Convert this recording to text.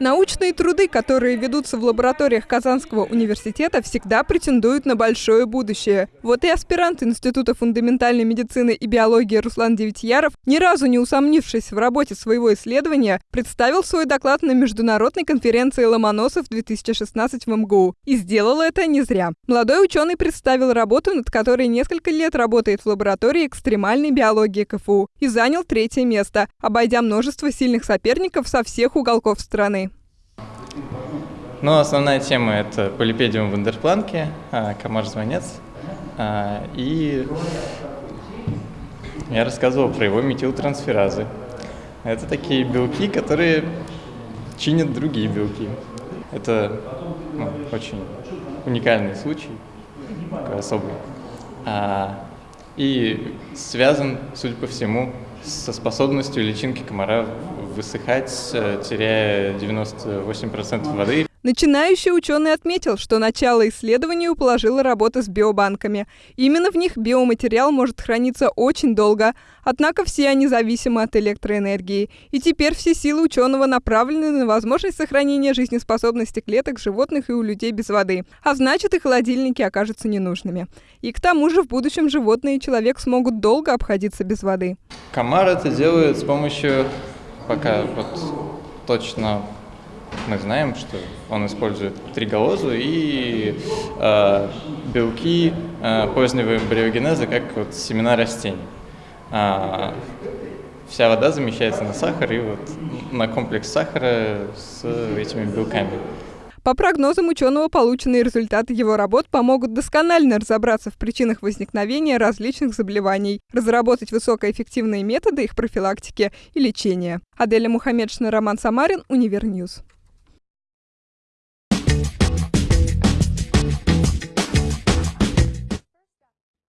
Научные труды, которые ведутся в лабораториях Казанского университета, всегда претендуют на большое будущее. Вот и аспирант Института фундаментальной медицины и биологии Руслан Девятьяров, ни разу не усомнившись в работе своего исследования, представил свой доклад на международной конференции Ломоносов-2016 в МГУ. И сделал это не зря. Молодой ученый представил работу, над которой несколько лет работает в лаборатории экстремальной биологии КФУ и занял третье место, обойдя множество сильных соперников со всех уголков страны. Ну, основная тема – это полипедиум вандерпланки, а, комар-звонец. А, и я рассказывал про его метилтрансферазы. Это такие белки, которые чинят другие белки. Это ну, очень уникальный случай, такой особый. А, и связан, судя по всему, со способностью личинки комара высыхать, э, теряя 98% воды. Начинающий ученый отметил, что начало исследованию положила работа с биобанками. Именно в них биоматериал может храниться очень долго, однако все они зависимы от электроэнергии. И теперь все силы ученого направлены на возможность сохранения жизнеспособности клеток животных и у людей без воды. А значит, и холодильники окажутся ненужными. И к тому же в будущем животные и человек смогут долго обходиться без воды. Комар это делает с помощью, пока вот точно мы знаем, что он использует трегалозу и э, белки э, позднего эмбриогенеза, как вот семена растений. А, вся вода замещается на сахар и вот на комплекс сахара с этими белками. По прогнозам ученого, полученные результаты его работ помогут досконально разобраться в причинах возникновения различных заболеваний, разработать высокоэффективные методы их профилактики и лечения. Аделя Мухаммедшина, Роман Самарин, Универ News.